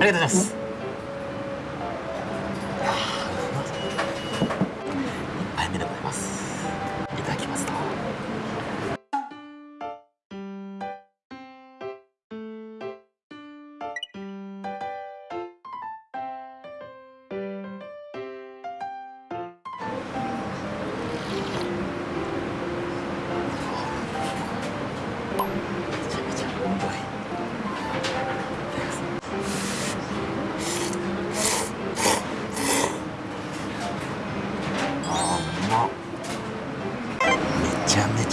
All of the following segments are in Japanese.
ありがとうございます。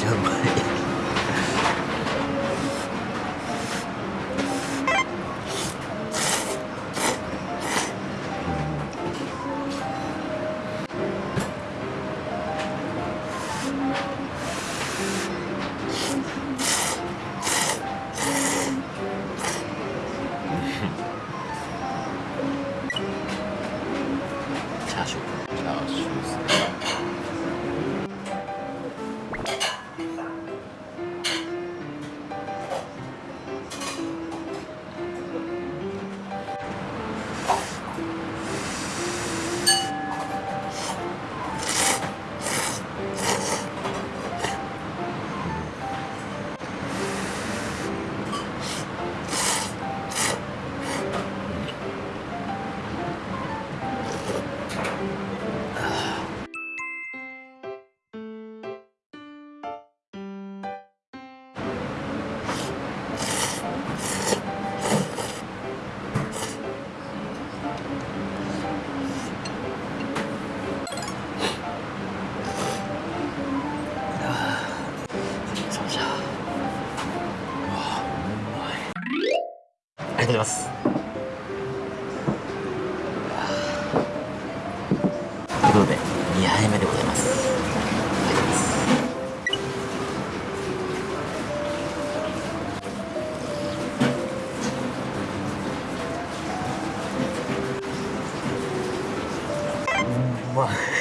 ちゃありがとうございます。ということで2杯目でございます。うまい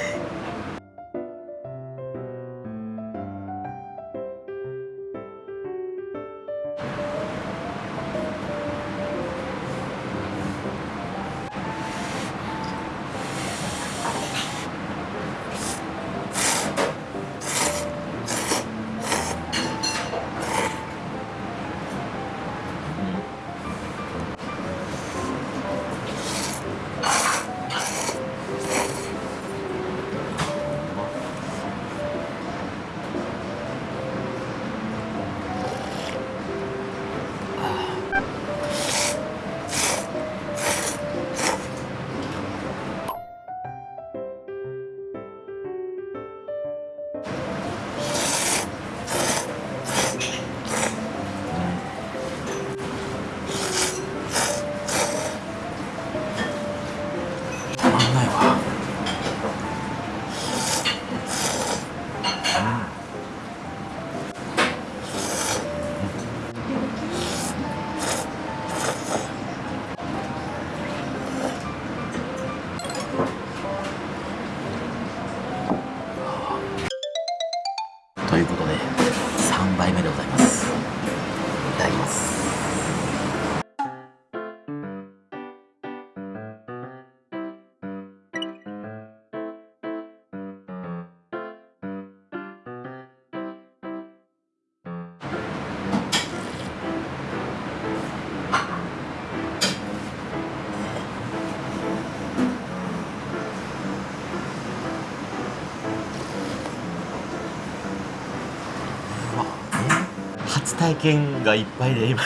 体験がいっぱいで今。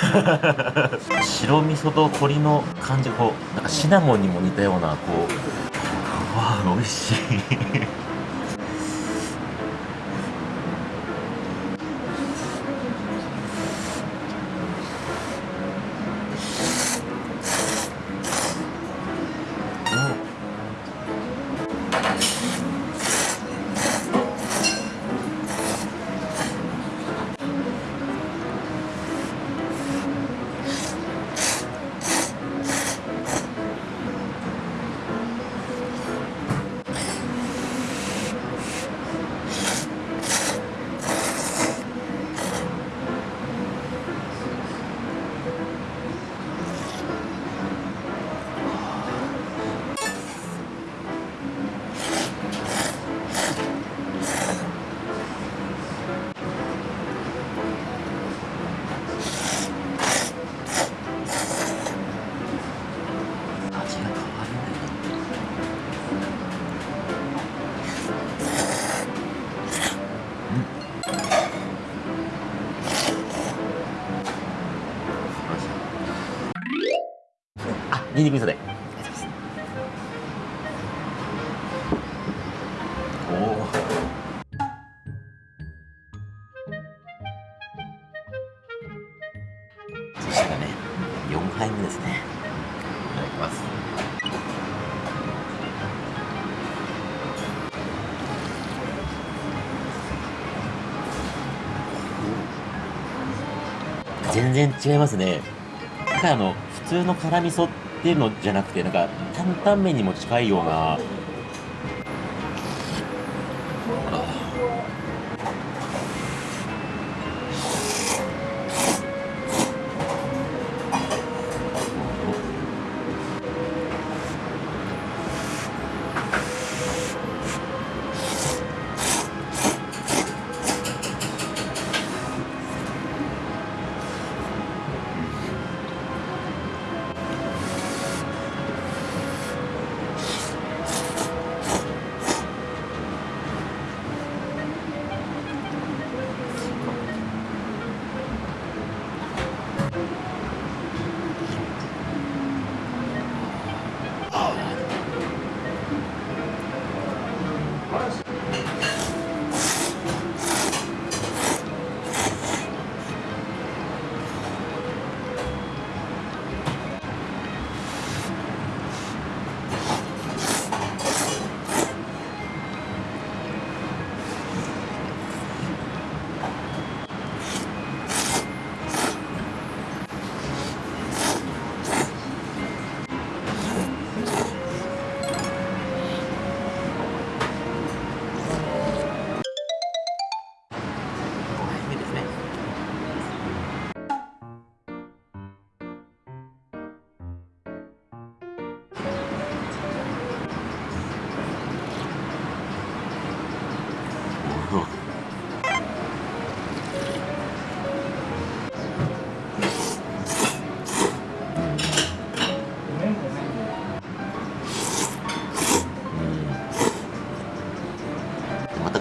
白味噌と鶏の感じこうなんかシナモンにも似たようなこううわ美味しい。ニンニク味噌で。おお。そしたらね、4杯目ですね。いただきます。全然違いますね。なんかあの、普通の辛味噌ってのじゃなくて、なんか、担々麺にも近いような、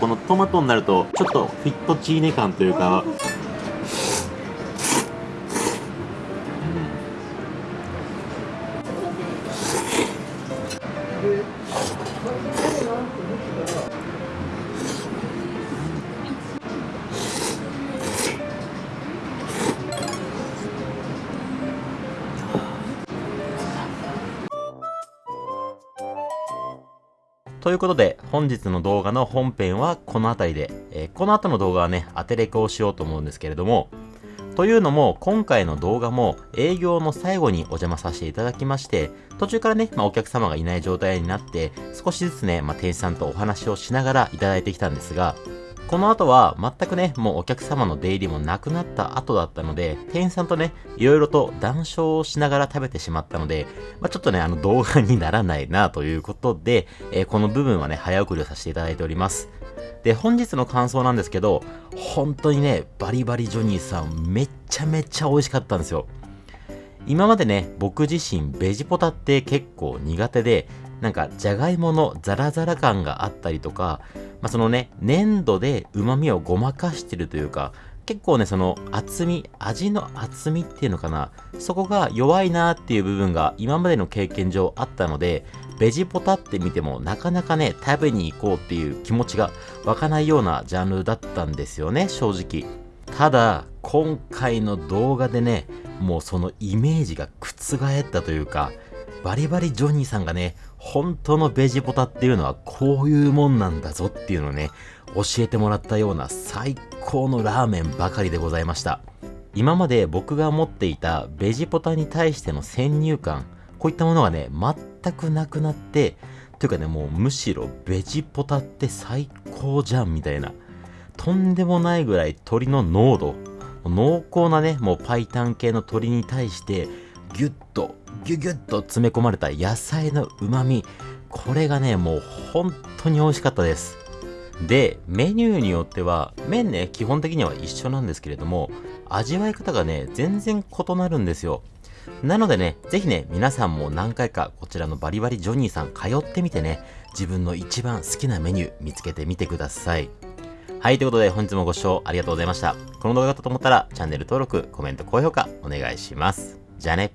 のトマトになるとちょっとフィットチーネ感というか、ということで、本日の動画の本編はこの辺りで、えーこの後の動画はね、当てレコをしようと思うんですけれども、というのも、今回の動画も営業の最後にお邪魔させていただきまして、途中からね、まあ、お客様がいない状態になって、少しずつね、まあ、店主さんとお話をしながらいただいてきたんですが、この後は全くね、もうお客様の出入りもなくなった後だったので、店員さんとね、いろいろと談笑をしながら食べてしまったので、まあ、ちょっとね、あの動画にならないなということで、えーこの部分はね、早送りをさせていただいております。で、本日の感想なんですけど、本当にね、バリバリジョニーさん、めっちゃめちゃ美味しかったんですよ。今までね、僕自身ベジポタって結構苦手で、なんかじゃがいものザラザラ感があったりとか、まあ、そのね、粘土で旨味をごまかしてるというか、結構ね、その厚み、味の厚みっていうのかな、そこが弱いなっていう部分が今までの経験上あったので、ベジポタって見てもなかなかね、食べに行こうっていう気持ちが湧かないようなジャンルだったんですよね、正直。ただ、今回の動画でね、もうそのイメージが覆ったというか、バリバリジョニーさんがね、本当のベジポタっていうのはこういうもんなんだぞっていうのをね、教えてもらったような最高のラーメンばかりでございました。今まで僕が持っていたベジポタに対しての先入観、こういったものがね、全くなくなって、というかね、もうむしろベジポタって最高じゃんみたいな。とんでもないぐらい鶏の濃度、濃厚なね、もうパイタン系の鶏に対して、ギュッと、ギュギュッと詰め込まれた野菜の旨味、これがね、もう本当に美味しかったです。で、メニューによっては、麺ね、基本的には一緒なんですけれども、味わい方がね、全然異なるんですよ。なのでね、ぜひね、皆さんも何回かこちらのバリバリジョニーさん通ってみてね、自分の一番好きなメニュー見つけてみてください。はい、ということで本日もご視聴ありがとうございました。この動画だったと思ったらチャンネル登録、コメント、高評価お願いします。じゃあね。